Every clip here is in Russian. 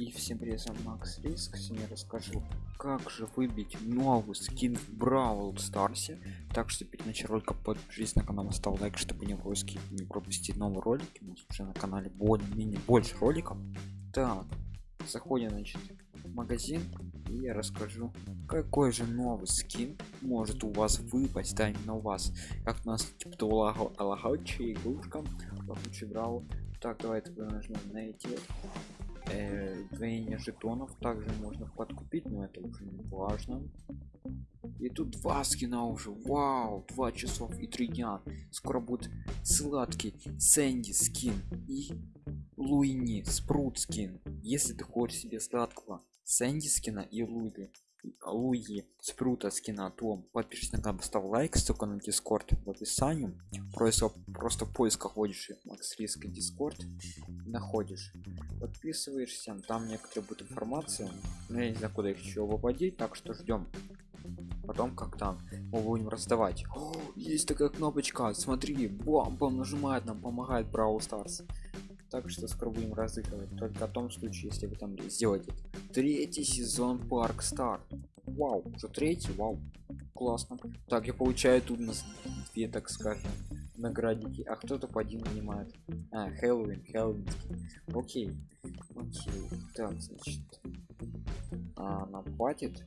И всем привет, вами Макс Риск. Сегодня я расскажу, как же выбить новый скин в Бравл Старсе. Так что перед началом ролика подпишись на канал, ставь лайк, чтобы не пропустить, не пропустить новые ролики. У нас уже на канале более-менее больше роликов. Так, заходим, значит, в магазин и я расскажу, какой же новый скин может у вас выпасть, да, именно у вас. Как у нас типа лагаучая игрушка, лагаучий Бравл. Так, давайте нажмем найти э, двоение жетонов также можно подкупить но это уже не важно. И тут два скина уже вау два часов и три дня. Скоро будет сладкий сэнди скин и луини спрут скин если ты хочешь себе сладкого сэнди скина и луи луи спрута скина то подпишись на канал ставь лайк ссылка на дискорд в описании. Просто просто в поисках вводишь макс риска дискорд находишь. Подписываешься там некоторые будет информация но я не знаю куда их еще выводить так что ждем потом как там мы будем раздавать. О, есть такая кнопочка смотри бам бам нажимает нам помогает Brawl Stars так что скоро будем разыгрывать только в том случае если вы там сделаете третий сезон парк стар вау уже третий вау классно. Так я получаю тут нас две так скажем наградики а кто-то по один занимает а хэллоуин хэллоуин окей окей так значит. А, нам хватит?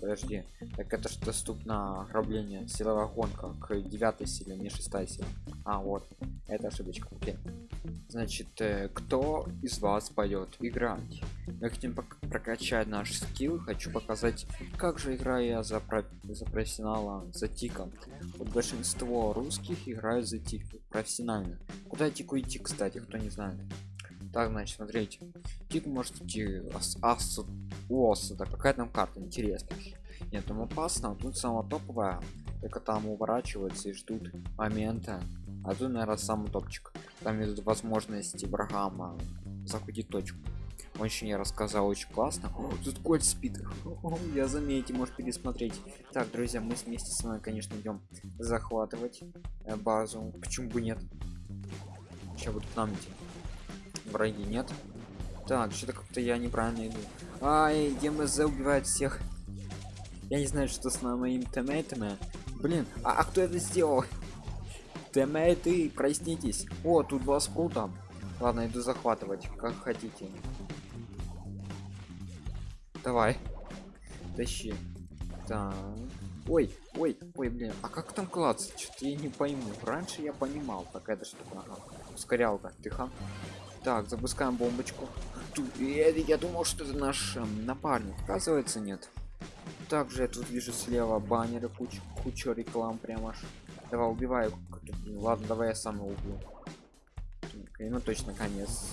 Подожди так это что доступно ограбление. Силовая гонка к 9 силе не 6 сила. А вот это ошибочка окей. Значит э, кто из вас пойдет играть мы хотим прокачать наш скилл. Хочу показать как же играю я за, про за профессионала за тиком вот большинство русских играют за тик профессионально. Куда тику идти кстати кто не знает. Так значит смотрите. Тик может идти ас, ас, ос это какая там карта интересная нет там опасно тут самая топовая. Только там уворачиваются и ждут момента. А тут наверное самый топчик. Там идут возможности врагам захватить точку очень я рассказал очень классно. О, тут кольт спит. О, я заметьте может пересмотреть. Так друзья мы вместе с вами конечно идем захватывать э, базу. Почему бы нет? Сейчас будут нам идти. Враги нет. Так что-то как-то я неправильно иду. Ай дмз убивает всех. Я не знаю что с моими тиммейтами блин а, а кто это сделал? Тиммейты проснитесь. О тут два спрута ладно иду захватывать как хотите давай. Тащи. Так. Ой ой ой блин а как там клац что-то я не пойму. Раньше я понимал какая-то штука ага. ускорялка тихо. Так запускаем бомбочку. Тут я, я думал что это наш эм, напарник. Оказывается нет. Также я тут вижу слева баннеры куча куча реклам прямо аж. Давай убиваю. Ладно давай я сам его убью. Ну точно конец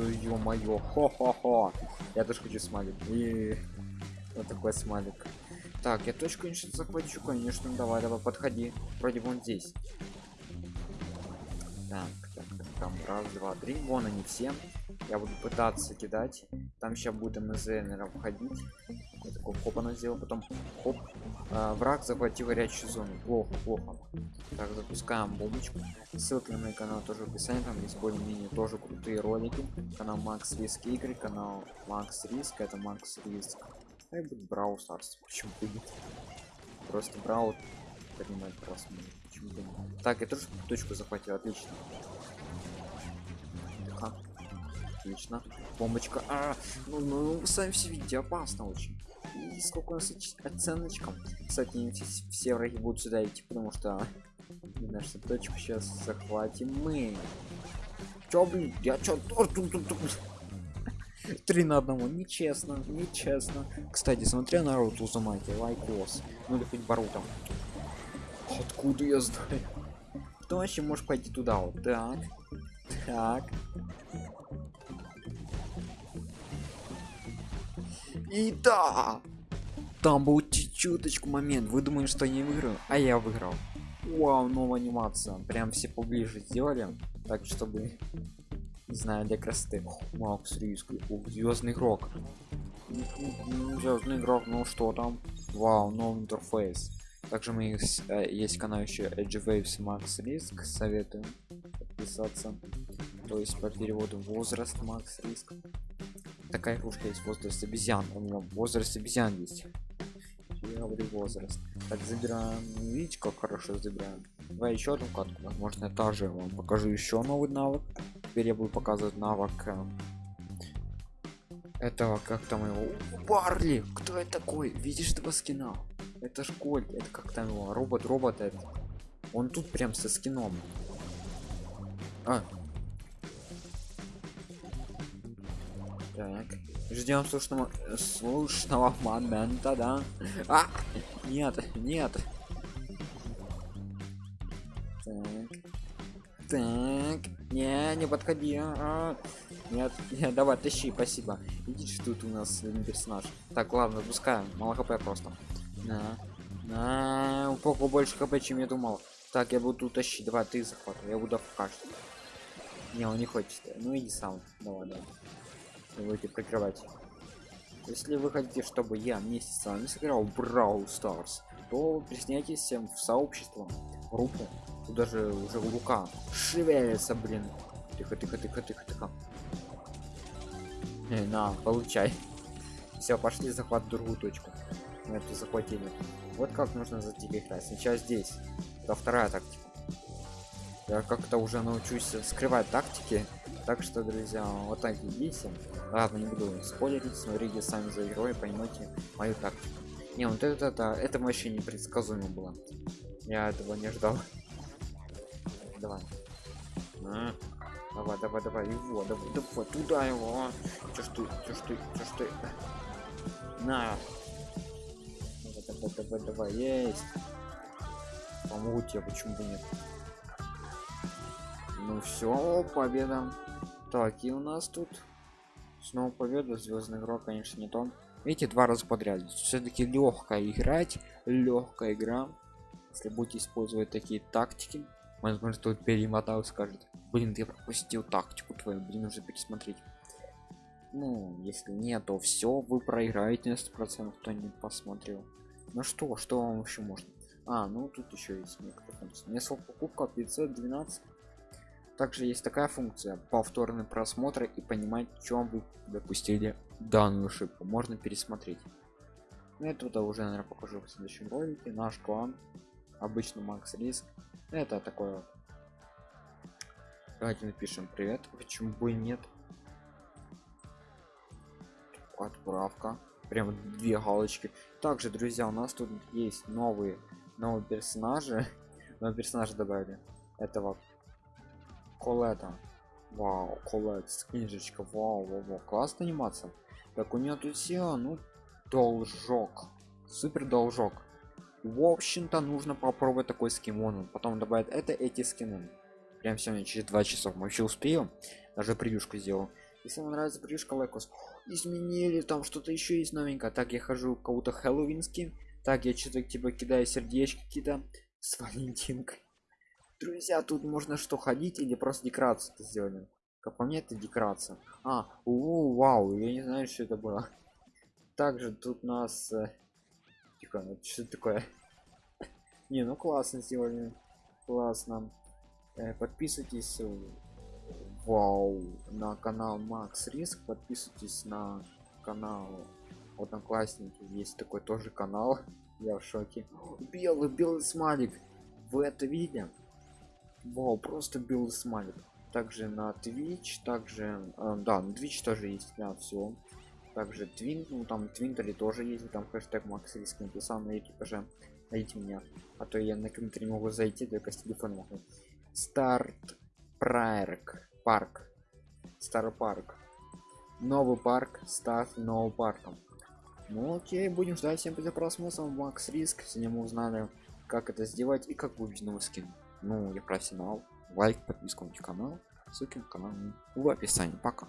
ё-моё хо-хо-хо. Я тоже хочу смайлик. И вот такой смайлик. Так я точку конечно захвачу конечно давай давай подходи. Вроде вон здесь. Так, так, так там раз два три. Вон они все. Я буду пытаться кидать. Там сейчас будет мз наверное входить. Я такой хоп она сделал потом хоп а, враг захватил горячую зону. Плохо плохо так запускаем бомбочку. Ссылки на мой канал тоже в описании. Там есть более-менее тоже крутые ролики. Канал макс риск игры канал макс риск это макс риск. И будет брау старс почему будет. Просто брау поднимает просмотр. Почему так я тоже точку захватил. Отлично. Отлично. Бомбочка. А, ну, ну сами все видите. Опасно очень и сколько у нас оценочка кстати все, враги будут сюда идти потому что нашу точку сейчас захватим мы. Чё блин я чё три на одного нечестно нечестно. Кстати смотря на рот узамайте лайкос ну или хоть барутом откуда я знаю? Кто вообще может пойти туда? Вот так так. И да там был чуточку момент. Вы думаете что не выиграю? А я выиграл. Вау новая анимация. Прям все поближе сделали так чтобы не знаю для красоты. Макс риск звездный игрок. Звездный игрок ну что там? Вау новый интерфейс. Также мы э, есть канал еще edge waves max риск советую подписаться. То есть по переводу возраст макс риск такая игрушка есть возраст обезьян у него возраст обезьян есть я говорю возраст. Так забираем видите как хорошо забираем. Давай еще одну катку возможно я тоже вам покажу еще новый навык. Теперь я буду показывать навык э, этого как там его барли кто это такой? Видишь этого скина это школь это как там его робот робот это он тут прям со скином. А. так. Ждем слушного слушного момента да? А! Нет нет. Так. Так. Не не подходи а. нет, нет давай тащи спасибо. Видишь тут у нас персонаж. Так ладно запускаем. Мало хп просто. На на. Упаку больше хп чем я думал. Так я буду тащить. Давай ты захватывай. Я буду покажешь не он не хочет. Ну иди сам. Давай давай будете прикрывать если вы хотите чтобы я вместе с вами сыграл Brawl Stars то присоединяйтесь всем в сообщество группу тут даже уже рука шевелится блин. Тихо тихо тихо тихо тихо. Э, на получай. Все пошли захват другую точку. Мы это захватили. Вот как нужно за играть. Сначала здесь. Это вторая тактика. Я как-то уже научусь скрывать тактики так что друзья вот так идите ладно не буду спойлерить смотрите сами за игрой поймете мою тактику. Не вот это это это вообще непредсказуемо было. Я этого не ждал. Давай. А, давай давай давай его давай, давай туда его. Чё ж ты чё ж ты чё ж ты? На. Давай давай давай давай есть. Помогу тебе почему бы нет? Ну все победа так и у нас тут снова победа звездный игрок конечно не то видите два раза подряд. Все-таки легкая играть легкая игра. Если будете использовать такие тактики возможно тут перемотал скажет блин я пропустил тактику твою блин уже пересмотреть ну если нет то все вы проиграете на 100 процентов кто не посмотрел. Ну что что вам еще можно? А ну тут еще есть некоторые функции. Несколько покупка 512 также есть такая функция повторный просмотр и понимать чем вы допустили данную ошибку. Можно пересмотреть. Ну, это уже наверное покажу в следующем ролике. Наш клан обычно макс риск. Это такое давайте напишем привет почему бы нет? Отправка. Прям две галочки. Также друзья у нас тут есть новые новые персонажи. Новые персонажи добавили. Этого колета вау колет книжечка вау, вау, вау. классная анимация. Так у нее тут все ну должок. Супер должок. В общем-то нужно попробовать такой скимон потом добавить это эти скины. Прям сегодня через два часа вообще успеем. Даже превьюшку сделал. Если вам нравится превьюшка лайкос изменили там что-то еще есть новенькое. Так я хожу кого-то хэллоуинский так я что-то типа кидаю сердечки какие-то. С валентинкой друзья тут можно что ходить или просто декорацию сделали как по мне это декорация. А у вау я не знаю что это было. Также тут нас э, тихо ну, что такое? Не ну классно сделали классно. Э, подписывайтесь вау на канал макс риск подписывайтесь на канал одноклассники есть такой тоже канал я в шоке. Белый белый смайлик вы это видели Вау, просто белый смайлик. Также на Twitch, также, э, да, на Twitch тоже есть, да, все. Также Твин, ну там Твинтери тоже есть, там хэштег Макс Риск написал на экипаже. Найдите меня, а то я на комментарий могу зайти, только с телефона могу. Старт Прайрк, парк, Стар парк. Новый парк, старт новым парком. Ну окей, будем ждать всем за просмотром Макс Риск. Сегодня мы узнали, как это сделать и как выбить новый скин ну я профессионал лайк подписку на канал. Ссылки на канал в описании. Пока